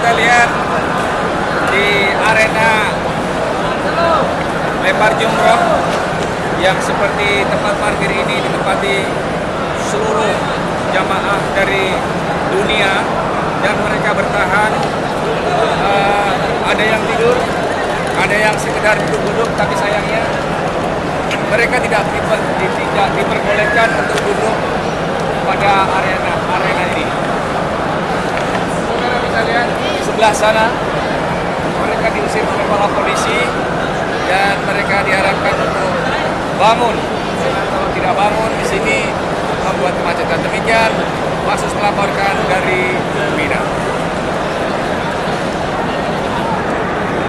kita lihat di arena lempar jumroh yang seperti tempat parkir ini ditempati seluruh jamaah dari dunia dan mereka bertahan. Eh, ada yang tidur ada yang sekedar duduk-duduk tapi sayangnya mereka tidak tidak diperbolehkan untuk duduk pada arena arena ini saudara bisa lihat di sebelah sana mereka diusir oleh para polisi dan mereka diharapkan untuk bangun kalau tidak bangun di sini membuat kemacetan demikian Mina.